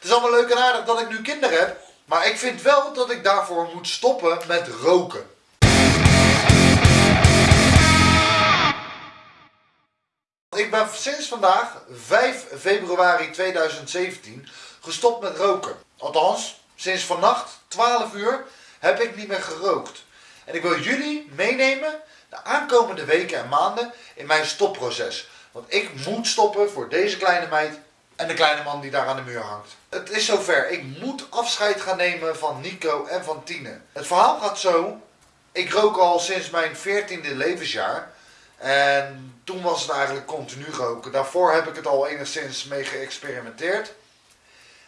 Het is allemaal leuk en aardig dat ik nu kinderen heb. Maar ik vind wel dat ik daarvoor moet stoppen met roken. Ik ben sinds vandaag, 5 februari 2017, gestopt met roken. Althans, sinds vannacht, 12 uur, heb ik niet meer gerookt. En ik wil jullie meenemen de aankomende weken en maanden in mijn stopproces. Want ik moet stoppen voor deze kleine meid en de kleine man die daar aan de muur hangt. Het is zover. Ik moet afscheid gaan nemen van Nico en van Tine. Het verhaal gaat zo. Ik rook al sinds mijn 14e levensjaar. En toen was het eigenlijk continu roken. Daarvoor heb ik het al enigszins mee geëxperimenteerd.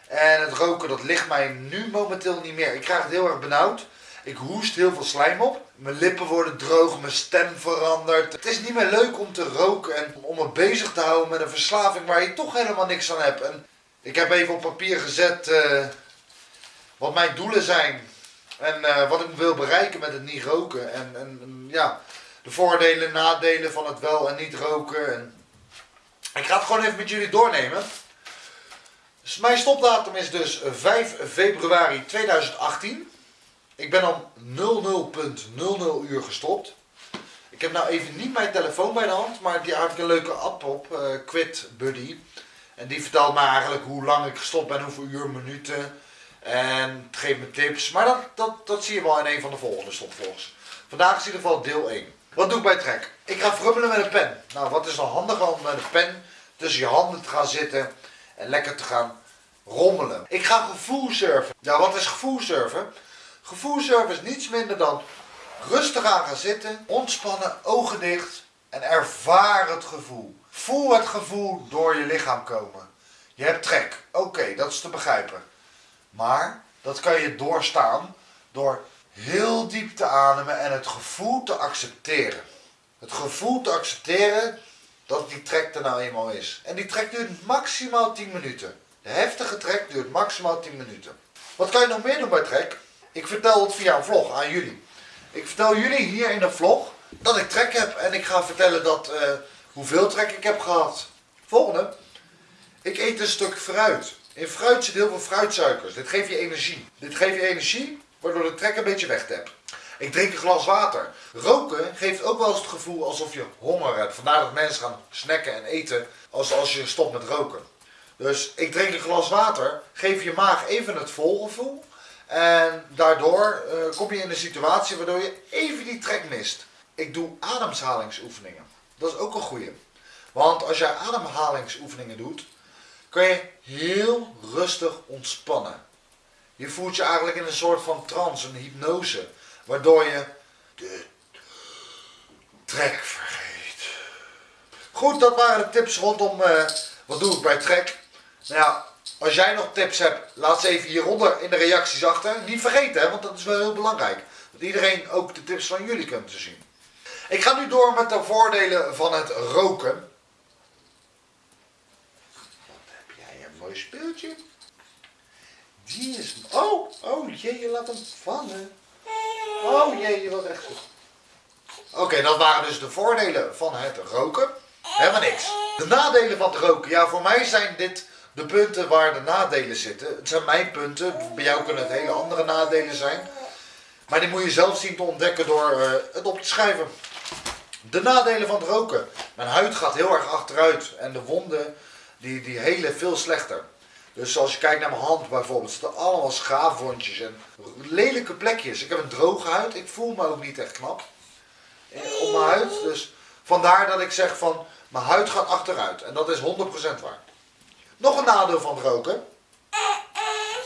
En het roken dat ligt mij nu momenteel niet meer. Ik krijg het heel erg benauwd. Ik hoest heel veel slijm op. Mijn lippen worden droog, mijn stem verandert. Het is niet meer leuk om te roken en om me bezig te houden met een verslaving waar je toch helemaal niks aan hebt. En ik heb even op papier gezet uh, wat mijn doelen zijn. En uh, wat ik wil bereiken met het niet roken. En, en, ja, de voordelen en nadelen van het wel en niet roken. En ik ga het gewoon even met jullie doornemen. Dus mijn stopdatum is dus 5 februari 2018. Ik ben om 00.00 uur gestopt. Ik heb nou even niet mijn telefoon bij de hand, maar die had ik een leuke app op, uh, Quit Buddy. En die vertelt me eigenlijk hoe lang ik gestopt ben, hoeveel uur, minuten. En geeft me tips. Maar dat, dat, dat zie je wel in een van de volgende stopvlogs. Vandaag is in ieder geval deel 1. Wat doe ik bij trek? Ik ga frummelen met een pen. Nou, wat is dan handiger om met een pen tussen je handen te gaan zitten en lekker te gaan rommelen. Ik ga gevoel surfen. Ja, wat is gevoel surfen? Gevoelservice niets minder dan rustig aan gaan zitten, ontspannen, ogen dicht en ervaar het gevoel. Voel het gevoel door je lichaam komen. Je hebt trek, oké, dat is te begrijpen. Maar dat kan je doorstaan door heel diep te ademen en het gevoel te accepteren. Het gevoel te accepteren dat die trek er nou eenmaal is. En die trek duurt maximaal 10 minuten. De heftige trek duurt maximaal 10 minuten. Wat kan je nog meer doen bij trek? Ik vertel het via een vlog aan jullie. Ik vertel jullie hier in de vlog dat ik trek heb. En ik ga vertellen dat, uh, hoeveel trek ik heb gehad. Volgende. Ik eet een stuk fruit. In fruit zit heel veel fruitsuikers. Dit geeft je energie. Dit geeft je energie, waardoor de trek een beetje weg hebt. Ik drink een glas water. Roken geeft ook wel eens het gevoel alsof je honger hebt. Vandaar dat mensen gaan snacken en eten als, als je stopt met roken. Dus ik drink een glas water, geef je maag even het volgevoel. En daardoor uh, kom je in een situatie waardoor je even die trek mist. Ik doe ademhalingsoefeningen. Dat is ook een goeie. Want als jij ademhalingsoefeningen doet, kan je heel rustig ontspannen. Je voelt je eigenlijk in een soort van trance, een hypnose. Waardoor je de trek vergeet. Goed, dat waren de tips rondom uh, wat doe ik bij trek. Nou ja, als jij nog tips hebt, laat ze even hieronder in de reacties achter. Niet vergeten, want dat is wel heel belangrijk. Dat iedereen ook de tips van jullie kunt zien. Ik ga nu door met de voordelen van het roken. Wat heb jij een mooi speeltje. Die is... Oh, oh jee, je laat hem vallen. Oh jee, je wat echt. Oké, dat waren dus de voordelen van het roken. Helemaal niks. De nadelen van het roken. Ja, voor mij zijn dit de punten waar de nadelen zitten. Het zijn mijn punten. Bij jou kunnen het hele andere nadelen zijn. Maar die moet je zelf zien te ontdekken door uh, het op te schrijven. De nadelen van het roken. Mijn huid gaat heel erg achteruit. En de wonden die, die helen veel slechter. Dus als je kijkt naar mijn hand bijvoorbeeld, zitten allemaal schaafwondjes en lelijke plekjes. Ik heb een droge huid, ik voel me ook niet echt knap op mijn huid. Dus vandaar dat ik zeg van, mijn huid gaat achteruit. En dat is 100% waar. Nog een nadeel van roken.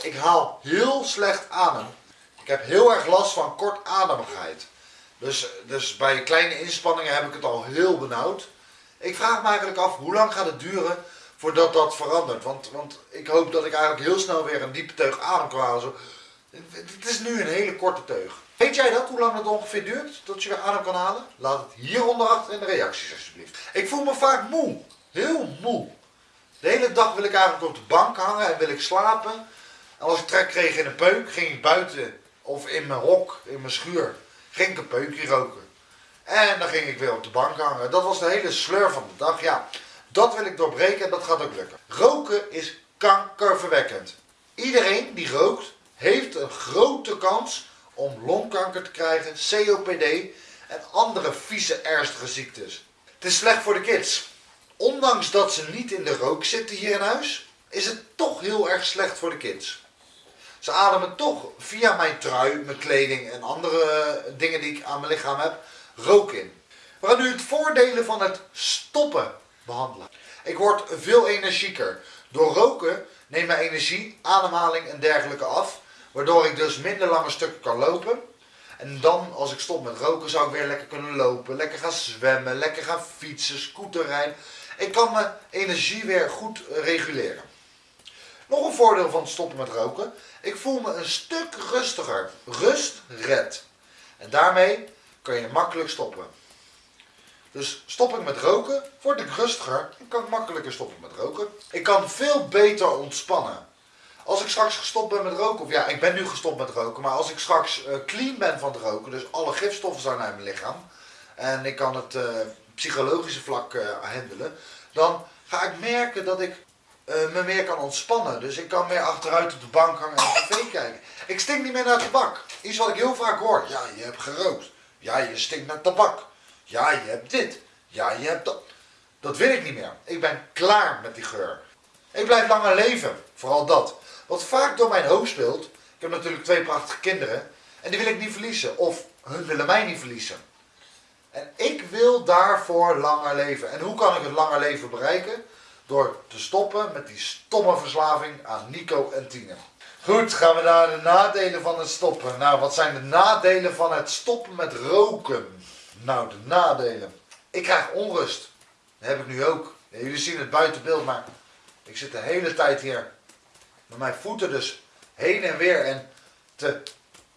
Ik haal heel slecht adem. Ik heb heel erg last van kortademigheid. Dus, dus bij kleine inspanningen heb ik het al heel benauwd. Ik vraag me eigenlijk af, hoe lang gaat het duren voordat dat verandert? Want, want ik hoop dat ik eigenlijk heel snel weer een diepe teug adem kan halen. Zo. Het is nu een hele korte teug. Weet jij dat, hoe lang het ongeveer duurt tot je weer adem kan halen? Laat het hieronder achter in de reacties alsjeblieft. Ik voel me vaak moe. Heel moe. De hele dag wil ik eigenlijk op de bank hangen en wil ik slapen. En als ik trek kreeg in een peuk, ging ik buiten of in mijn hok, in mijn schuur, ging ik een peukje roken. En dan ging ik weer op de bank hangen. Dat was de hele sleur van de dag. Ja, dat wil ik doorbreken en dat gaat ook lukken. Roken is kankerverwekkend. Iedereen die rookt heeft een grote kans om longkanker te krijgen, COPD en andere vieze ernstige ziektes. Het is slecht voor de kids. Ondanks dat ze niet in de rook zitten hier in huis, is het toch heel erg slecht voor de kids. Ze ademen toch via mijn trui, mijn kleding en andere dingen die ik aan mijn lichaam heb, rook in. We gaan nu het voordelen van het stoppen behandelen. Ik word veel energieker. Door roken neemt mijn energie, ademhaling en dergelijke af. Waardoor ik dus minder lange stukken kan lopen. En dan, als ik stop met roken, zou ik weer lekker kunnen lopen. Lekker gaan zwemmen, lekker gaan fietsen, scooterrijden. Ik kan mijn energie weer goed reguleren. Nog een voordeel van het stoppen met roken. Ik voel me een stuk rustiger. Rust red. En daarmee kan je makkelijk stoppen. Dus stop ik met roken, word ik rustiger en kan ik makkelijker stoppen met roken. Ik kan veel beter ontspannen. Als ik straks gestopt ben met roken, of ja, ik ben nu gestopt met roken, maar als ik straks uh, clean ben van het roken, dus alle gifstoffen zijn uit mijn lichaam, en ik kan het uh, psychologische vlak uh, handelen, dan ga ik merken dat ik me meer kan ontspannen. Dus ik kan meer achteruit op de bank hangen en tv kijken. Ik stink niet meer naar tabak. Iets wat ik heel vaak hoor. Ja, je hebt gerookt. Ja, je stinkt naar tabak. Ja, je hebt dit. Ja, je hebt dat. Dat wil ik niet meer. Ik ben klaar met die geur. Ik blijf langer leven. Vooral dat. Wat vaak door mijn hoofd speelt. Ik heb natuurlijk twee prachtige kinderen. En die wil ik niet verliezen. Of hun willen mij niet verliezen. En ik wil daarvoor langer leven. En hoe kan ik het langer leven bereiken? Door te stoppen met die stomme verslaving aan Nico en Tine. Goed, gaan we naar de nadelen van het stoppen. Nou, wat zijn de nadelen van het stoppen met roken? Nou, de nadelen. Ik krijg onrust. Dat heb ik nu ook. jullie zien het buiten beeld, maar ik zit de hele tijd hier met mijn voeten dus heen en weer en te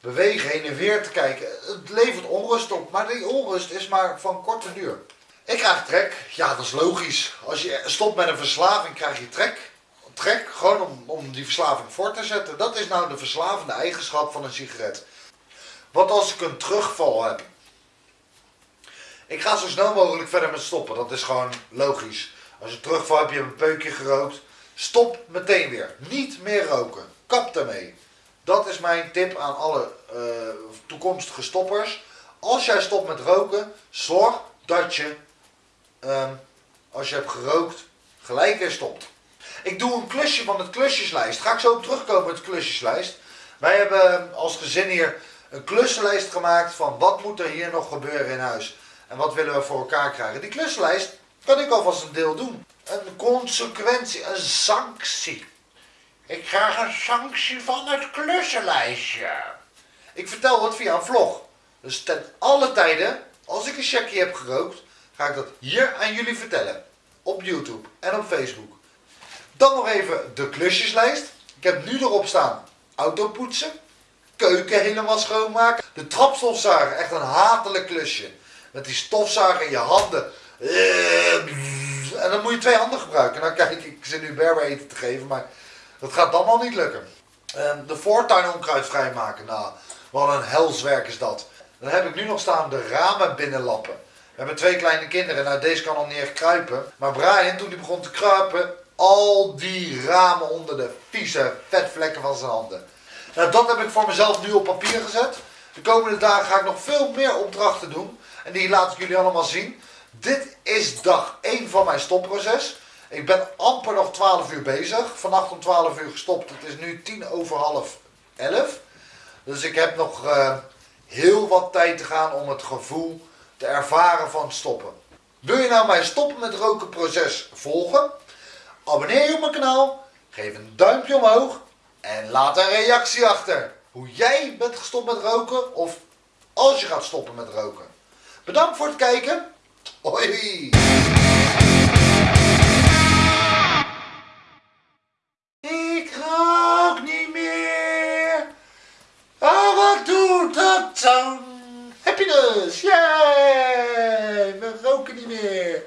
bewegen, heen en weer te kijken. Het levert onrust op, maar die onrust is maar van korte duur. Ik krijg trek. Ja, dat is logisch. Als je stopt met een verslaving, krijg je trek. Trek, gewoon om, om die verslaving voor te zetten. Dat is nou de verslavende eigenschap van een sigaret. Wat als ik een terugval heb? Ik ga zo snel mogelijk verder met stoppen. Dat is gewoon logisch. Als je terugvalt, heb je een peukje gerookt. Stop meteen weer. Niet meer roken. Kap ermee. Dat is mijn tip aan alle uh, toekomstige stoppers. Als jij stopt met roken, zorg dat je, um, als je hebt gerookt, gelijk weer stopt. Ik doe een klusje van het klusjeslijst. Ga ik zo terugkomen met de klusjeslijst. Wij hebben als gezin hier een klussenlijst gemaakt van wat moet er hier nog gebeuren in huis. En wat willen we voor elkaar krijgen? Die kluslijst kan ik alvast een deel doen. Een consequentie, een sanctie. Ik krijg een sanctie van het klussenlijstje. Ik vertel het via een vlog. Dus ten alle tijden, als ik een checkje heb gerookt, ga ik dat hier aan jullie vertellen. Op YouTube en op Facebook. Dan nog even de klusjeslijst. Ik heb nu erop staan auto poetsen, keuken helemaal schoonmaken, de trapstofzuiger, echt een hatelijk klusje met die stofzuiger in je handen. En dan moet je twee handen gebruiken. Nou kijk, ik zit nu berber eten te geven, maar dat gaat dan al niet lukken. De voortuin onkruid vrijmaken. Nou, wat een helswerk is dat. Dan heb ik nu nog staan de ramen binnenlappen. We hebben twee kleine kinderen. Nou, deze kan al niet echt kruipen. Maar Brian, toen hij begon te kruipen, al die ramen onder de vieze vetvlekken van zijn handen. Nou, dat heb ik voor mezelf nu op papier gezet. De komende dagen ga ik nog veel meer opdrachten doen. En die laat ik jullie allemaal zien. Dit is dag 1 van mijn stopproces. Ik ben amper nog 12 uur bezig. Vannacht om 12 uur gestopt. Het is nu 10 over half 11. Dus ik heb nog uh, heel wat tijd te gaan om het gevoel te ervaren van stoppen. Wil je nou mijn stoppen met roken proces volgen? Abonneer je op mijn kanaal. Geef een duimpje omhoog. En laat een reactie achter. Hoe jij bent gestopt met roken. Of als je gaat stoppen met roken. Bedankt voor het kijken. Hoi! Happiness! Yay! We roken niet meer.